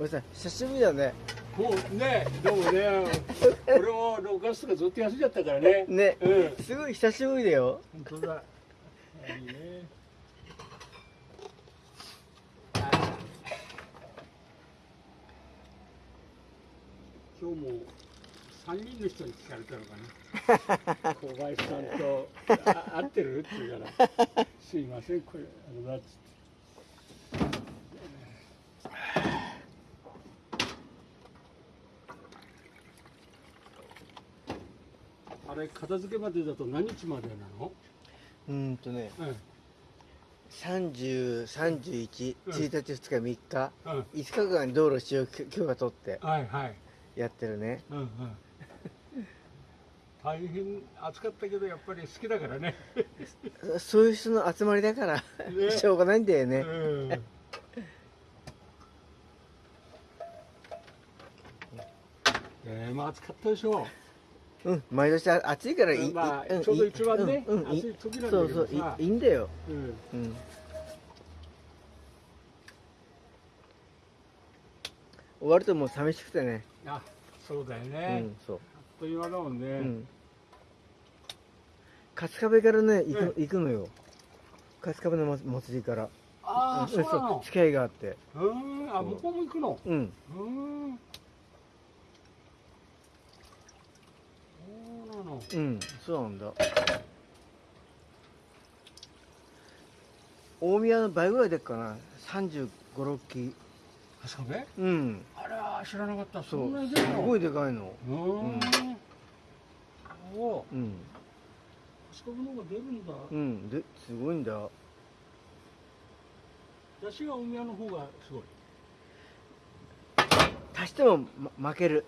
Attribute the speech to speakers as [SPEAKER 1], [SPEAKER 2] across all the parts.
[SPEAKER 1] おじさん久しぶりだね。
[SPEAKER 2] もうねどうもね 俺も6月とかずっと休んじゃったからね。
[SPEAKER 1] ね。
[SPEAKER 2] うん。
[SPEAKER 1] すごい久しぶりだよ。
[SPEAKER 2] 本当だ。いいね。今日も3人の人に聞かれたのかな。小林さんとあ会ってる？って言うから「すいませんこれあのだ」っつって。あれ片付けまでだと何日までなの？
[SPEAKER 1] うーんとね
[SPEAKER 2] うん
[SPEAKER 1] 30、31、
[SPEAKER 2] うん
[SPEAKER 1] 1日、2日、3日、
[SPEAKER 2] うん
[SPEAKER 1] 5日間道路使用許可取って
[SPEAKER 2] はいはい。
[SPEAKER 1] やってるね。
[SPEAKER 2] うんうん。大変暑かったけどやっぱり好きだからね。
[SPEAKER 1] そそういう人の集まりだから、
[SPEAKER 2] ね
[SPEAKER 1] しょうがないんだよね。
[SPEAKER 2] うん。えー、まあ暑かったでしょ
[SPEAKER 1] うん、毎年あ暑いからいい、
[SPEAKER 2] まあちょうど一番ね
[SPEAKER 1] うん
[SPEAKER 2] 暑い時なんだ
[SPEAKER 1] そうそう
[SPEAKER 2] けどさ
[SPEAKER 1] いいんだよ。
[SPEAKER 2] う。うん。
[SPEAKER 1] うん。終わるともう寂しくてね。
[SPEAKER 2] あ、そうだよ
[SPEAKER 1] う
[SPEAKER 2] ね。
[SPEAKER 1] ん、そう。
[SPEAKER 2] あっという間だもんね。
[SPEAKER 1] うん。春日部からね、行く,、
[SPEAKER 2] うん
[SPEAKER 1] 行くのよ。春日部の祭祭りから。
[SPEAKER 2] ああ、
[SPEAKER 1] ん
[SPEAKER 2] そうなの。
[SPEAKER 1] 付き合いがあって。
[SPEAKER 2] うん。あ、向こうも行くの？
[SPEAKER 1] うん。
[SPEAKER 2] うん。そう
[SPEAKER 1] ん、そうなんだ。大宮の倍ぐらいでっかな。35、6機。
[SPEAKER 2] あそこで？
[SPEAKER 1] うん。
[SPEAKER 2] あら知らなかった。そ
[SPEAKER 1] そ
[SPEAKER 2] んな。
[SPEAKER 1] すごいでかいの。
[SPEAKER 2] うーん。おう。
[SPEAKER 1] うん。
[SPEAKER 2] あそこの方が出るんだ。
[SPEAKER 1] うん。で、すごいんだ。
[SPEAKER 2] 出汁が大宮の方がすごい。
[SPEAKER 1] 足しても、ま、負ける。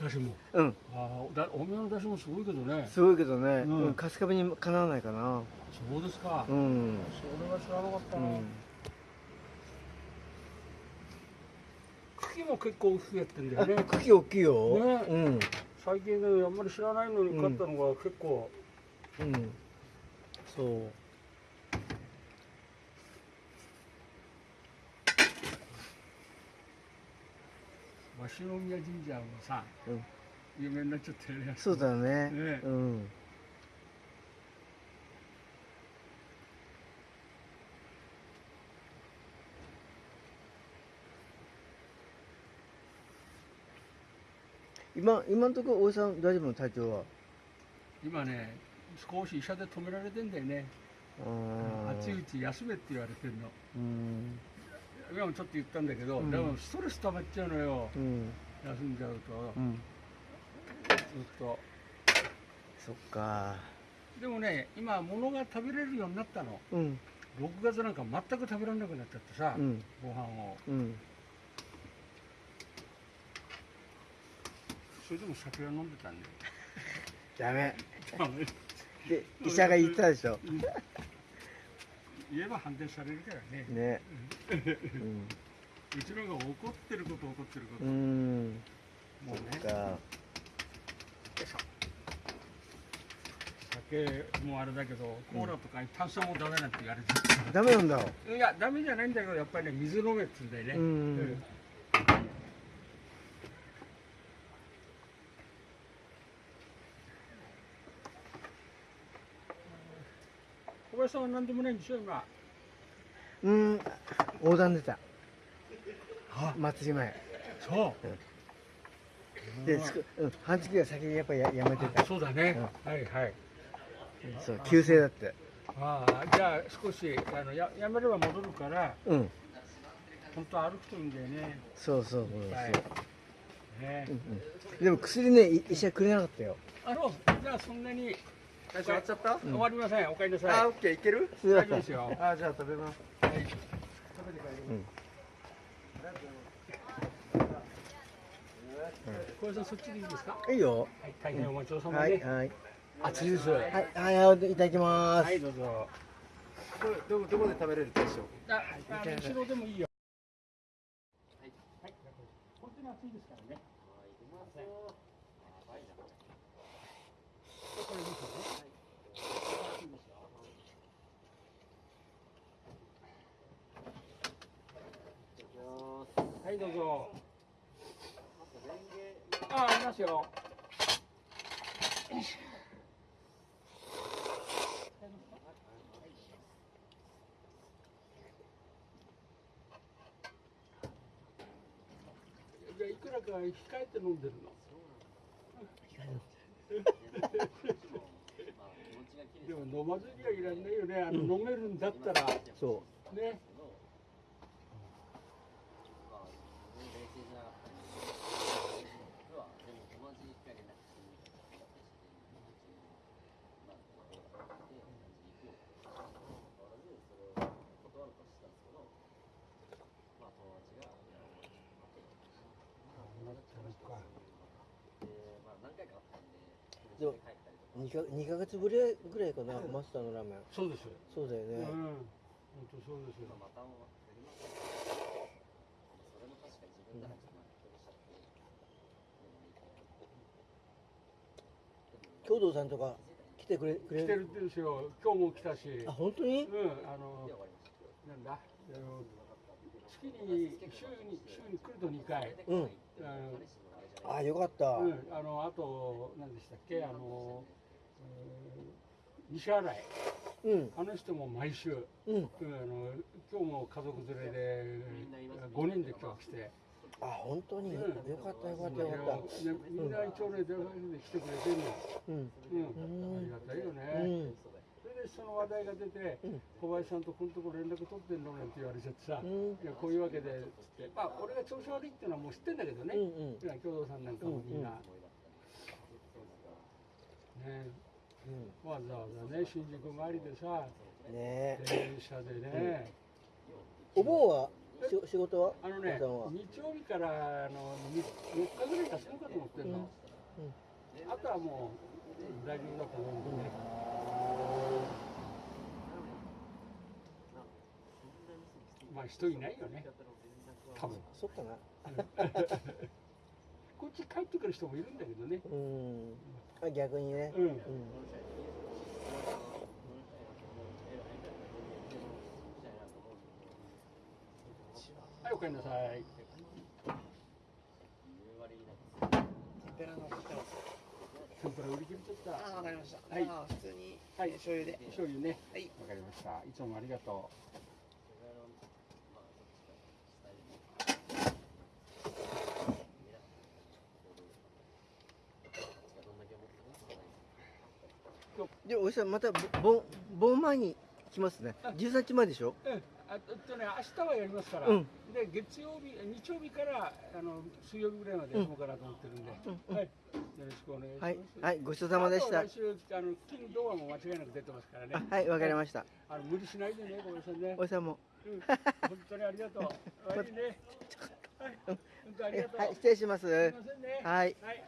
[SPEAKER 2] 出汁も。
[SPEAKER 1] うん。
[SPEAKER 2] ああ、だ大宮の出汁もすごいけどね。
[SPEAKER 1] すごいけどね。
[SPEAKER 2] う
[SPEAKER 1] うんん。春日部にかなわないかな。
[SPEAKER 2] そうですか。
[SPEAKER 1] うん。
[SPEAKER 2] それは知らなかったな。
[SPEAKER 1] うん。
[SPEAKER 2] 茎も結構大きくやってんだよね。
[SPEAKER 1] 茎大きいよ。
[SPEAKER 2] ね
[SPEAKER 1] うん。
[SPEAKER 2] 最近ね、あんまり知らないのに買ったのが結構。
[SPEAKER 1] うん。そう。
[SPEAKER 2] 鷲宮神社もさ、
[SPEAKER 1] うん
[SPEAKER 2] 有名になっちゃってるね。
[SPEAKER 1] そうだね。
[SPEAKER 2] ね
[SPEAKER 1] うん。今、今のところ、大井さん、大丈夫の体調は？
[SPEAKER 2] 今ね、少し医者で止められてんだよね。
[SPEAKER 1] あー
[SPEAKER 2] 暑いうち休めって言われてるの。
[SPEAKER 1] うん。
[SPEAKER 2] 今もちょっと言ったんだけど、
[SPEAKER 1] うん
[SPEAKER 2] でもストレス溜まっちゃうのよ。
[SPEAKER 1] うん。
[SPEAKER 2] 休んじゃうと、
[SPEAKER 1] うん。
[SPEAKER 2] ずっと。
[SPEAKER 1] そっか。
[SPEAKER 2] でもね、今物が食べれるようになったの。
[SPEAKER 1] うん。
[SPEAKER 2] 6月なんか全く食べられなくなっちゃってさ、
[SPEAKER 1] うん。
[SPEAKER 2] ご飯を。
[SPEAKER 1] うん。
[SPEAKER 2] それでも酒は飲んでたんだよ。
[SPEAKER 1] ダメ。
[SPEAKER 2] ダメ
[SPEAKER 1] で、医者が言ったでしょ。
[SPEAKER 2] 言えば反対されるからね。
[SPEAKER 1] ね。
[SPEAKER 2] うちのが怒ってること怒ってること。
[SPEAKER 1] うん。うん。
[SPEAKER 2] もうね。
[SPEAKER 1] そっか。
[SPEAKER 2] 酒もあれだけど、コーラとか炭酸もダメなんて言われて
[SPEAKER 1] ダメなんだ。
[SPEAKER 2] る。いや、ダメじゃないんだけど、やっぱりね、水飲めって言うんだよね。
[SPEAKER 1] うん
[SPEAKER 2] 小林さんは何でもないんでしょ、今。
[SPEAKER 1] うん。横断出た。祭り前。
[SPEAKER 2] そう。
[SPEAKER 1] で、つくうん、半月が先にやっぱややめてた。
[SPEAKER 2] そうだね。はいはい。
[SPEAKER 1] そう、急性だって。
[SPEAKER 2] ああ、じゃあ少しあのややめれば戻るから、
[SPEAKER 1] うん。
[SPEAKER 2] 本当歩くといいんだよね。
[SPEAKER 1] そうそうそうそう。
[SPEAKER 2] はい。ね
[SPEAKER 1] うんうん。でも薬ね、い医者くれなかったよ。
[SPEAKER 2] あの、じゃあそんなに
[SPEAKER 3] 大丈夫？終わっちゃった、
[SPEAKER 2] 終わりません。お帰りなさい。
[SPEAKER 3] あ、オッケー、いける？
[SPEAKER 2] 大丈夫ですよ。
[SPEAKER 3] あ、じゃあ食べます。
[SPEAKER 2] はい。小林さんそっちでいいですか？
[SPEAKER 1] いいよ。
[SPEAKER 2] はい、大変お待ちどうさまで。
[SPEAKER 1] はい、はい。
[SPEAKER 2] 暑いです。は
[SPEAKER 1] はい、はい、いただきます。
[SPEAKER 2] い、どうぞ。
[SPEAKER 3] ど、ど、どこで食べれるでしょう？
[SPEAKER 2] あ、あ後ろでもいいよ。はい。はい。本当に暑いですからね。これですよね。暑いですよはい、はいどうぞ。あありますよ。じゃあいくらか控えて飲んでるの？でも飲まずにはいらんないよね。あの、飲めるんだったら。
[SPEAKER 1] そ
[SPEAKER 2] ね
[SPEAKER 1] でもう2か二ヶ月ぶりぐらいかな、マスターのラーメン。
[SPEAKER 2] そうです
[SPEAKER 1] そうだよね、
[SPEAKER 2] うん。本当そうですよ。
[SPEAKER 1] 共同さんとか来てくれくれ
[SPEAKER 2] 来てるんですよ。今日も来たし。
[SPEAKER 1] あ本当に？
[SPEAKER 2] うん。あのなんだ？月に週に週に来ると2回。
[SPEAKER 1] うん。
[SPEAKER 2] あの
[SPEAKER 1] あよかった、
[SPEAKER 2] うん、あのあと何でしたっけ？あの、えー西新井。
[SPEAKER 1] うん。
[SPEAKER 2] あの人も毎週、
[SPEAKER 1] うん。
[SPEAKER 2] うん、あの今日も家族連れで5人で今日来て、
[SPEAKER 1] あ本当に、
[SPEAKER 2] うん。
[SPEAKER 1] よかったよかったよかっ
[SPEAKER 2] でみんな一応ね電話で来てくれてるの、
[SPEAKER 1] たうん。
[SPEAKER 2] うん。
[SPEAKER 1] うん。
[SPEAKER 2] ありがたいよ
[SPEAKER 1] う
[SPEAKER 2] ね、題が出て、
[SPEAKER 1] うん。
[SPEAKER 2] 小林さんとこのとこ連絡取ってんのなんて言われちゃってさ、
[SPEAKER 1] うん。
[SPEAKER 2] いやこういうわけでつって。まあ俺が調子悪いっていうのはもう知ってんだけどね、
[SPEAKER 1] うん
[SPEAKER 2] 共同さんなんかもみんな、ね。
[SPEAKER 1] うん。
[SPEAKER 2] わざわざね新宿帰りでさ
[SPEAKER 1] ね。え
[SPEAKER 2] 電車でね、
[SPEAKER 1] お盆はし仕事は？
[SPEAKER 2] あのね日曜日からあの4日ぐらい休むかと思ってんの、あとはもう大丈夫だと思うんでね、まあ人いないよね。多分。
[SPEAKER 1] そっかな。
[SPEAKER 2] こっち帰ってくる人もいるんだけどね。
[SPEAKER 1] うん。あ逆にね。
[SPEAKER 2] うん。
[SPEAKER 1] うん
[SPEAKER 2] はいおかえりなさい。
[SPEAKER 3] ペラの来てます。
[SPEAKER 2] 天ぷら売り切れちゃった
[SPEAKER 3] ああ、わかりました。
[SPEAKER 2] はい。
[SPEAKER 3] 普通に、
[SPEAKER 2] はい。
[SPEAKER 3] 醤油で。
[SPEAKER 2] 醤油ね。
[SPEAKER 3] はい。
[SPEAKER 2] わかりました。いつもありがと
[SPEAKER 1] でおじさんまたぼ盆盆前に来ますね。13日前でしょ？
[SPEAKER 2] ううん。あとね明日はやりますから、
[SPEAKER 1] うん。
[SPEAKER 2] で月曜日日曜日からあの水曜日ぐらいまでやろうかなと思ってるんで、
[SPEAKER 1] うん。
[SPEAKER 2] はい。よろしくお願いします。
[SPEAKER 1] はい。はい。ごちそうさまでした。
[SPEAKER 2] あと来週あの金土はもう間違いなく出てますからね。
[SPEAKER 1] あはい。わかりました。
[SPEAKER 2] あの無理しないでねごめんなさいね。
[SPEAKER 1] おじさんも。
[SPEAKER 2] うん。本当にありがとう。悪いね。はい。本当ありがとう、
[SPEAKER 1] はい。失礼します。
[SPEAKER 2] すいませんね。
[SPEAKER 1] はい。
[SPEAKER 2] はい。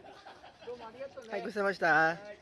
[SPEAKER 2] どうもありがとうね
[SPEAKER 1] はいごちそうさまでした。
[SPEAKER 2] はい